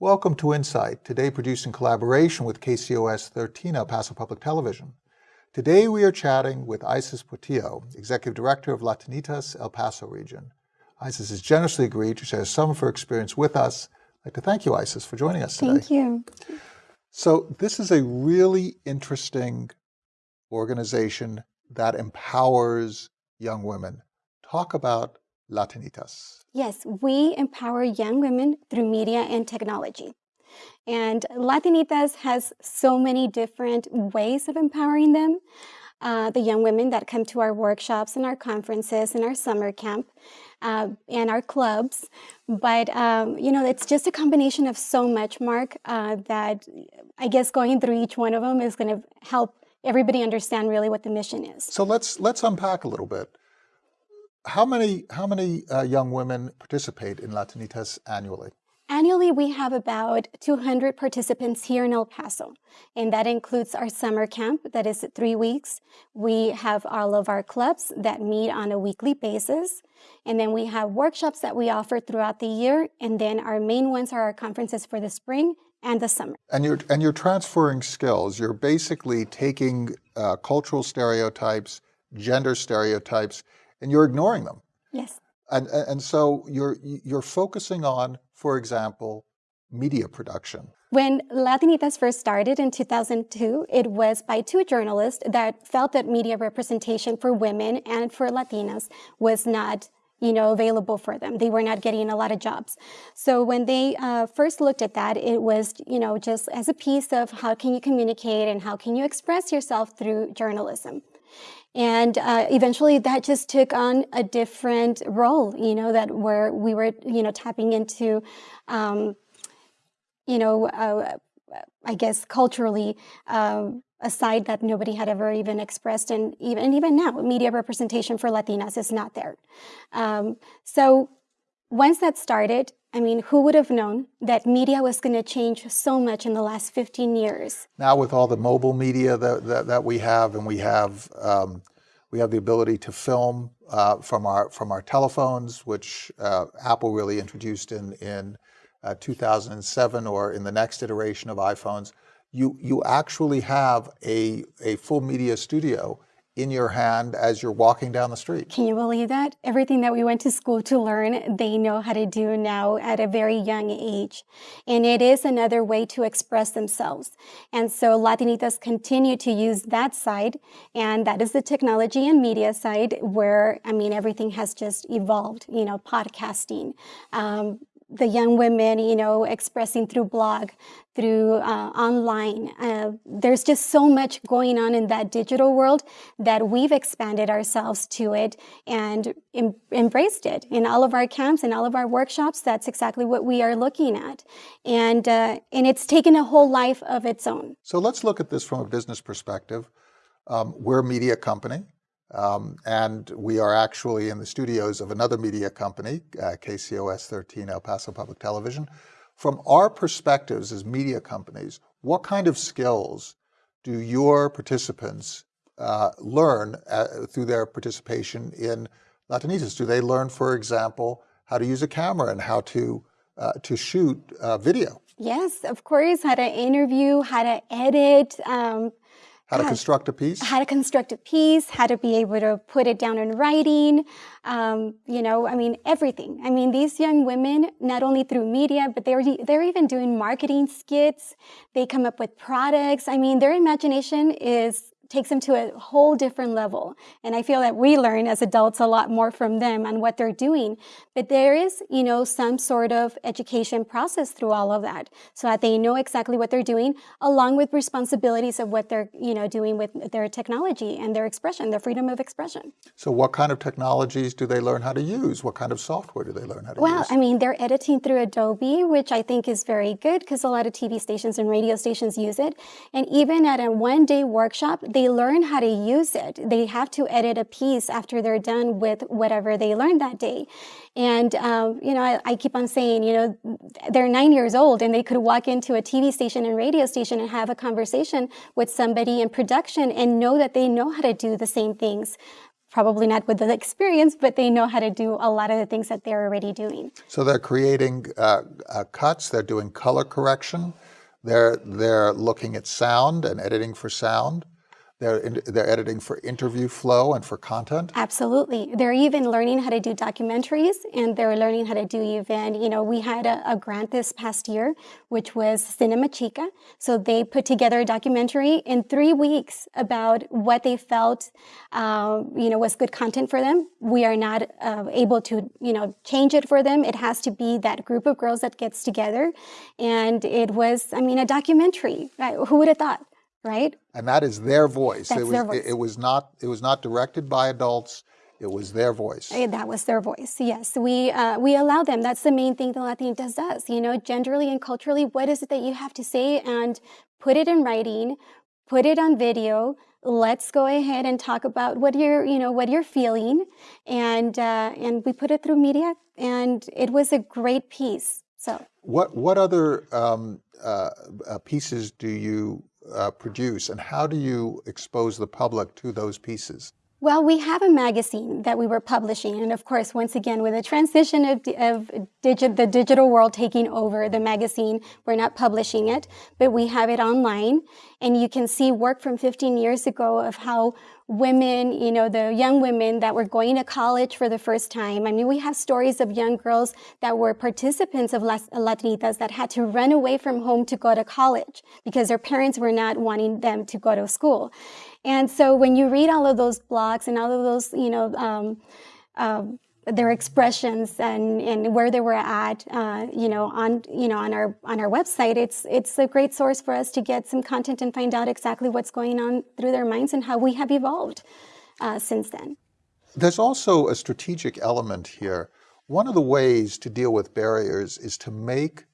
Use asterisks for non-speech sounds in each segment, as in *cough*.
Welcome to Insight, today produced in collaboration with KCOS 13 El Paso Public Television. Today we are chatting with Isis Portillo, Executive Director of Latinitas El Paso region. Isis has generously agreed to share some of her experience with us. I'd like to thank you, Isis, for joining us today. Thank you. So this is a really interesting organization that empowers young women. Talk about Latinitas. Yes, we empower young women through media and technology. And Latinitas has so many different ways of empowering them. Uh, the young women that come to our workshops and our conferences and our summer camp uh, and our clubs. But, um, you know, it's just a combination of so much, Mark, uh, that I guess going through each one of them is going to help everybody understand really what the mission is. So let's, let's unpack a little bit. How many, how many uh, young women participate in Latinitas annually? Annually, we have about 200 participants here in El Paso, and that includes our summer camp that is three weeks. We have all of our clubs that meet on a weekly basis, and then we have workshops that we offer throughout the year, and then our main ones are our conferences for the spring and the summer. And you're, and you're transferring skills. You're basically taking uh, cultural stereotypes, gender stereotypes, and you're ignoring them. Yes. And, and so you're, you're focusing on, for example, media production. When Latinitas first started in 2002, it was by two journalists that felt that media representation for women and for Latinas was not you know, available for them. They were not getting a lot of jobs. So when they uh, first looked at that, it was, you know, just as a piece of how can you communicate and how can you express yourself through journalism. And uh, eventually that just took on a different role, you know, that where we were, you know, tapping into, um, you know, uh, I guess culturally, um, a side that nobody had ever even expressed, and even and even now, media representation for Latinas is not there. Um, so once that started, I mean, who would have known that media was going to change so much in the last 15 years? Now with all the mobile media that, that, that we have, and we have um, we have the ability to film uh, from our from our telephones, which uh, Apple really introduced in in uh, 2007 or in the next iteration of iPhones you, you actually have a, a full media studio in your hand as you're walking down the street. Can you believe that? Everything that we went to school to learn, they know how to do now at a very young age. And it is another way to express themselves. And so Latinitas continue to use that side, and that is the technology and media side where, I mean, everything has just evolved, you know, podcasting, um, the young women, you know, expressing through blog, through uh, online. Uh, there's just so much going on in that digital world that we've expanded ourselves to it and em embraced it in all of our camps and all of our workshops. That's exactly what we are looking at, and uh, and it's taken a whole life of its own. So let's look at this from a business perspective. Um, we're a media company. Um, and we are actually in the studios of another media company, uh, KCOS 13 El Paso Public Television. From our perspectives as media companies, what kind of skills do your participants uh, learn uh, through their participation in Latinitas? Do they learn, for example, how to use a camera and how to, uh, to shoot uh, video? Yes, of course, how to interview, how to edit, um, how to construct a piece? How to construct a piece, how to be able to put it down in writing, um, you know, I mean, everything. I mean, these young women, not only through media, but they're, they're even doing marketing skits. They come up with products. I mean, their imagination is takes them to a whole different level. And I feel that we learn as adults a lot more from them and what they're doing. But there is, you know, some sort of education process through all of that so that they know exactly what they're doing along with responsibilities of what they're, you know, doing with their technology and their expression, their freedom of expression. So what kind of technologies do they learn how to use? What kind of software do they learn how to well, use? Well, I mean, they're editing through Adobe, which I think is very good because a lot of TV stations and radio stations use it. And even at a one-day workshop, they learn how to use it. They have to edit a piece after they're done with whatever they learned that day. And, um, you know, I, I, keep on saying, you know, they're nine years old and they could walk into a TV station and radio station and have a conversation with somebody in production and know that they know how to do the same things probably not with the experience, but they know how to do a lot of the things that they're already doing. So they're creating uh, uh, cuts, they're doing color correction, they're, they're looking at sound and editing for sound. They're, in, they're editing for interview flow and for content? Absolutely. They're even learning how to do documentaries and they're learning how to do even, you know, we had a, a grant this past year, which was Cinema Chica. So they put together a documentary in three weeks about what they felt, uh, you know, was good content for them. We are not uh, able to, you know, change it for them. It has to be that group of girls that gets together. And it was, I mean, a documentary. Right? Who would have thought? Right? And that is their voice. That's it was, their voice. It, it, was not. It was not directed by adults. It was their voice. Eh, that was their voice. Yes, we uh, we allow them. That's the main thing the Latinas does. You know, genderly and culturally, what is it that you have to say, and put it in writing, put it on video. Let's go ahead and talk about what you're, you know, what you're feeling, and uh, and we put it through media, and it was a great piece. So, what what other um, uh, uh pieces do you uh, produce, and how do you expose the public to those pieces? Well, we have a magazine that we were publishing, and of course, once again, with the transition of, of digi the digital world taking over the magazine, we're not publishing it, but we have it online, and you can see work from 15 years ago of how women, you know, the young women that were going to college for the first time. I mean, we have stories of young girls that were participants of Latinitas that had to run away from home to go to college because their parents were not wanting them to go to school. And so when you read all of those blogs and all of those, you know, um, uh, their expressions and, and where they were at, uh, you know, on you know on our on our website. It's it's a great source for us to get some content and find out exactly what's going on through their minds and how we have evolved uh, since then. There's also a strategic element here. One of the ways to deal with barriers is to make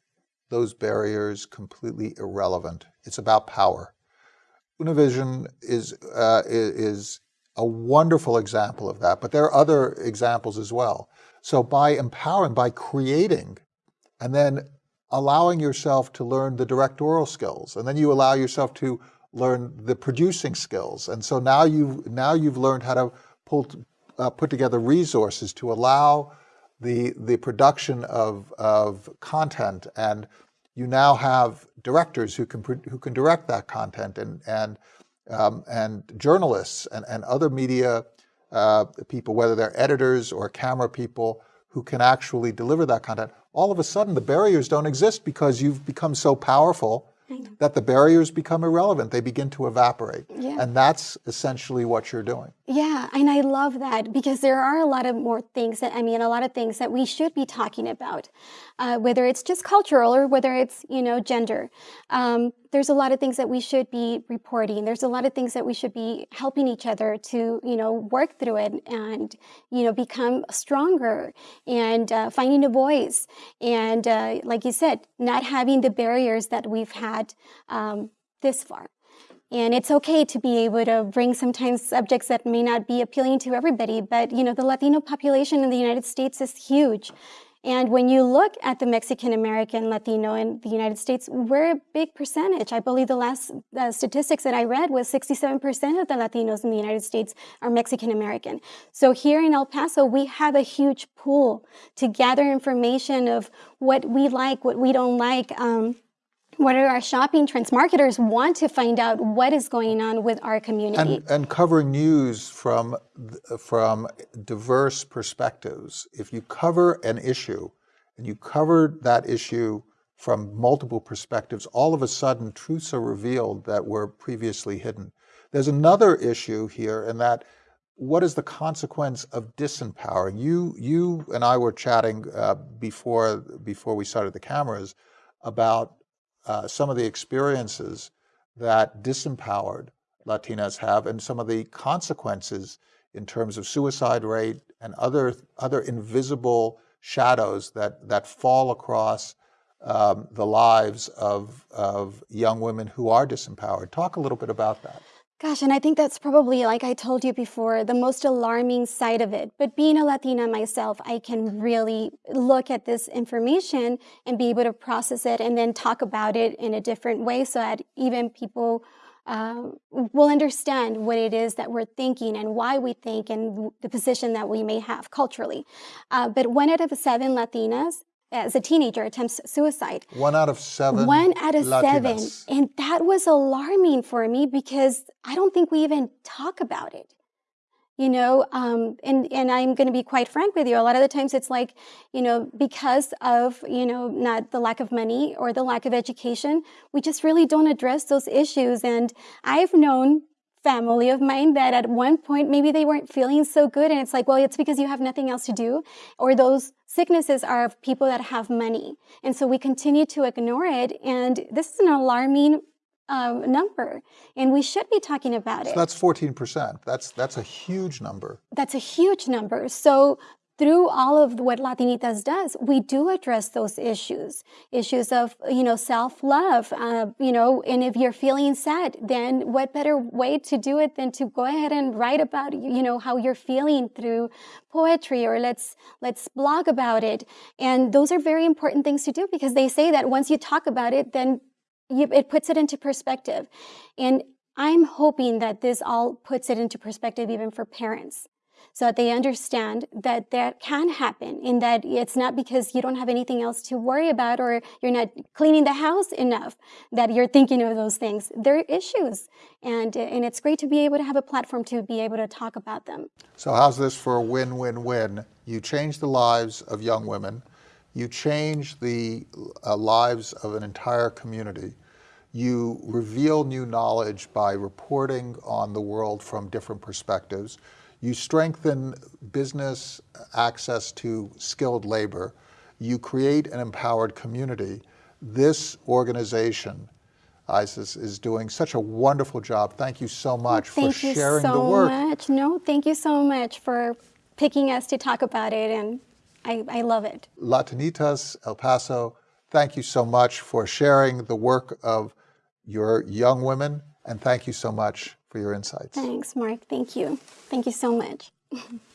those barriers completely irrelevant. It's about power. Univision is uh, is a wonderful example of that, but there are other examples as well. So by empowering, by creating, and then allowing yourself to learn the directorial skills, and then you allow yourself to learn the producing skills. And so now you've, now you've learned how to pull, uh, put together resources to allow the, the production of, of content and you now have directors who can, who can direct that content and, and um, and journalists and, and other media uh, people, whether they're editors or camera people who can actually deliver that content, all of a sudden the barriers don't exist because you've become so powerful that the barriers become irrelevant. They begin to evaporate. Yeah. And that's essentially what you're doing. Yeah, and I love that because there are a lot of more things that, I mean, a lot of things that we should be talking about, uh, whether it's just cultural or whether it's, you know, gender. Um, there's a lot of things that we should be reporting. There's a lot of things that we should be helping each other to, you know, work through it and, you know, become stronger and uh, finding a voice. And uh, like you said, not having the barriers that we've had um, this far. And it's okay to be able to bring sometimes subjects that may not be appealing to everybody, but you know, the Latino population in the United States is huge. And when you look at the Mexican American Latino in the United States, we're a big percentage. I believe the last uh, statistics that I read was 67% of the Latinos in the United States are Mexican American. So here in El Paso, we have a huge pool to gather information of what we like, what we don't like, um, what are our shopping trends? Marketers want to find out what is going on with our community. And, and, covering news from, from diverse perspectives. If you cover an issue and you cover that issue from multiple perspectives, all of a sudden truths are revealed that were previously hidden. There's another issue here in that what is the consequence of disempowering? You, you and I were chatting uh, before, before we started the cameras about uh, some of the experiences that disempowered Latinas have and some of the consequences in terms of suicide rate and other, other invisible shadows that, that fall across um, the lives of, of young women who are disempowered. Talk a little bit about that. Gosh, and I think that's probably, like I told you before, the most alarming side of it. But being a Latina myself, I can really look at this information and be able to process it and then talk about it in a different way so that even people uh, will understand what it is that we're thinking and why we think and the position that we may have culturally. Uh, but one out of seven Latinas as a teenager attempts suicide. One out of seven. One out of seven. And that was alarming for me because I don't think we even talk about it. You know, um, and, and I'm going to be quite frank with you. A lot of the times it's like, you know, because of, you know, not the lack of money or the lack of education, we just really don't address those issues. And I've known family of mine that at one point maybe they weren't feeling so good. And it's like well it's because you have nothing else to do or those sicknesses are of people that have money. And so we continue to ignore it. And this is an alarming um, number. And we should be talking about So it. that's 14%. That's, that's a huge number. that's a huge number. So through all of what Latinitas does, we do address those issues, issues of, you know, self-love, uh, you know, and if you're feeling sad, then what better way to do it than to go ahead and write about, you know, how you're feeling through poetry or let's, let's blog about it. And those are very important things to do because they say that once you talk about it, then you, it puts it into perspective. And I'm hoping that this all puts it into perspective even for parents so that they understand that that can happen and that it's not because you don't have anything else to worry about or you're not cleaning the house enough that you're thinking of those things. They're issues. And, and it's great to be able to have a platform to be able to talk about them. So how's this for a win-win-win? You change the lives of young women. You change the uh, lives of an entire community. You reveal new knowledge by reporting on the world from different perspectives. You strengthen business access to skilled labor. You create an empowered community. This organization, Isis, is doing such a wonderful job. Thank you so much for Thank you sharing so the work. much. No, thank you so much for picking us to talk about it. And I, I love it. Latinitas El Paso, thank you so much for sharing the work of your young women, and thank you so much for your insights. Thanks, Mark. Thank you. Thank you so much. *laughs*